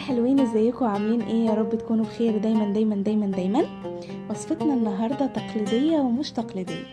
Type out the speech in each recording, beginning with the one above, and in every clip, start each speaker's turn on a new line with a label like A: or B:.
A: حلوين ازيكم؟ عاملين إيه؟ يا رب تكونوا بخير. دايما دايما دايما دايما. وصفتنا النهارده تقليدية ومش تقليدية.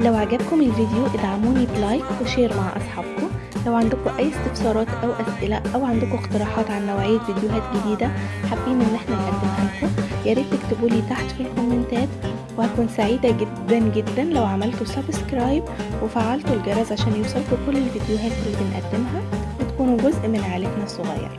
A: لو عجبكم الفيديو ادعموني ب like و share مع أصحابكم. لو عندكم أي استفسارات أو أسئلة أو عندكم اقتراحات عن نوعية فيديوهات جديدة حابين إن إحنا نقدمها لكم يا ريت تكتبوا لي تحت في الكومنتات وهكون سعيدة جدا جدا لو عملتوا subscribe وفعلتوا الجرس عشان يوصلكم كل الفيديوهات اللي بنقدمها وتكونوا جزء من عائلتنا الصغيره